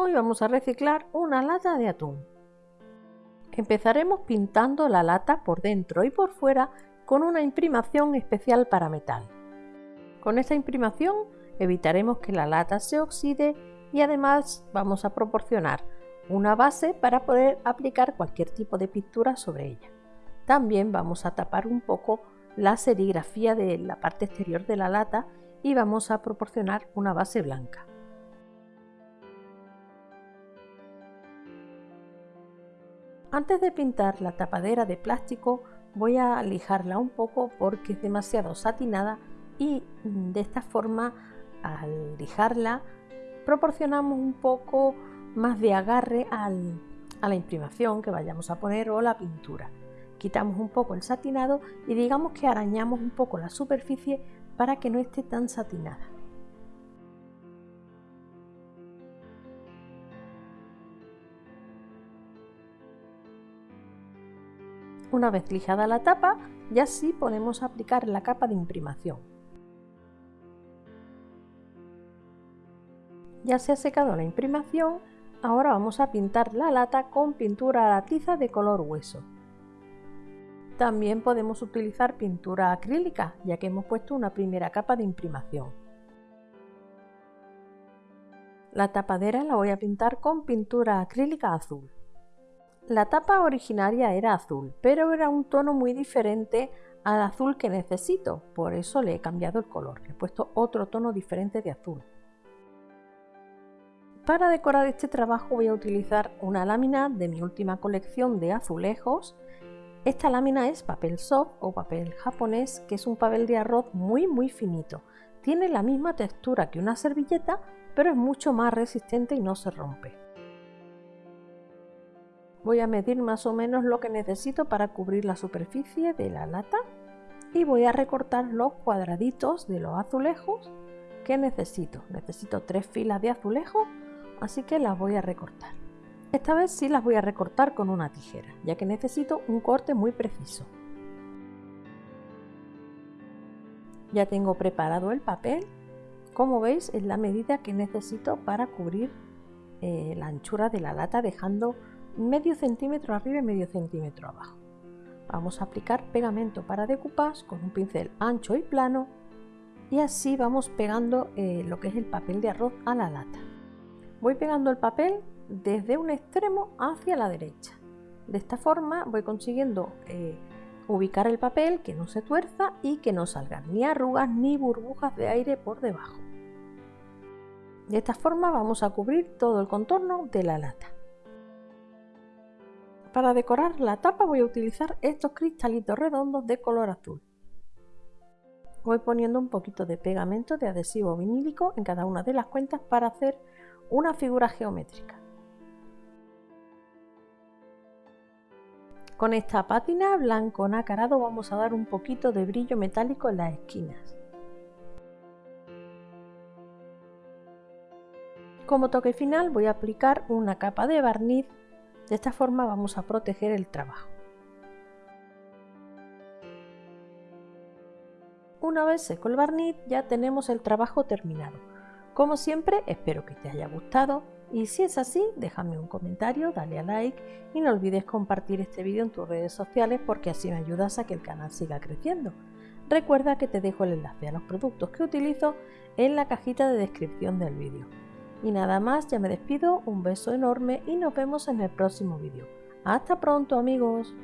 Hoy vamos a reciclar una lata de atún. Empezaremos pintando la lata por dentro y por fuera con una imprimación especial para metal. Con esta imprimación evitaremos que la lata se oxide y además vamos a proporcionar una base para poder aplicar cualquier tipo de pintura sobre ella. También vamos a tapar un poco la serigrafía de la parte exterior de la lata y vamos a proporcionar una base blanca. Antes de pintar la tapadera de plástico voy a lijarla un poco porque es demasiado satinada y de esta forma al lijarla proporcionamos un poco más de agarre a la imprimación que vayamos a poner o la pintura. Quitamos un poco el satinado y digamos que arañamos un poco la superficie para que no esté tan satinada. Una vez lijada la tapa, ya sí podemos aplicar la capa de imprimación. Ya se ha secado la imprimación, ahora vamos a pintar la lata con pintura a tiza de color hueso. También podemos utilizar pintura acrílica, ya que hemos puesto una primera capa de imprimación. La tapadera la voy a pintar con pintura acrílica azul. La tapa originaria era azul, pero era un tono muy diferente al azul que necesito, por eso le he cambiado el color, le he puesto otro tono diferente de azul. Para decorar este trabajo voy a utilizar una lámina de mi última colección de azulejos esta lámina es papel soft o papel japonés, que es un papel de arroz muy muy finito. Tiene la misma textura que una servilleta, pero es mucho más resistente y no se rompe. Voy a medir más o menos lo que necesito para cubrir la superficie de la lata y voy a recortar los cuadraditos de los azulejos que necesito. Necesito tres filas de azulejos, así que las voy a recortar. Esta vez sí las voy a recortar con una tijera, ya que necesito un corte muy preciso. Ya tengo preparado el papel, como veis es la medida que necesito para cubrir eh, la anchura de la lata dejando medio centímetro arriba y medio centímetro abajo. Vamos a aplicar pegamento para decoupage con un pincel ancho y plano y así vamos pegando eh, lo que es el papel de arroz a la lata. Voy pegando el papel desde un extremo hacia la derecha. De esta forma voy consiguiendo eh, ubicar el papel que no se tuerza y que no salgan ni arrugas ni burbujas de aire por debajo. De esta forma vamos a cubrir todo el contorno de la lata. Para decorar la tapa voy a utilizar estos cristalitos redondos de color azul. Voy poniendo un poquito de pegamento de adhesivo vinílico en cada una de las cuentas para hacer una figura geométrica. Con esta pátina blanco nacarado vamos a dar un poquito de brillo metálico en las esquinas. Como toque final voy a aplicar una capa de barniz, de esta forma vamos a proteger el trabajo. Una vez seco el barniz ya tenemos el trabajo terminado. Como siempre espero que te haya gustado, y si es así, déjame un comentario, dale a like y no olvides compartir este vídeo en tus redes sociales porque así me ayudas a que el canal siga creciendo. Recuerda que te dejo el enlace a los productos que utilizo en la cajita de descripción del vídeo. Y nada más, ya me despido, un beso enorme y nos vemos en el próximo vídeo. ¡Hasta pronto amigos!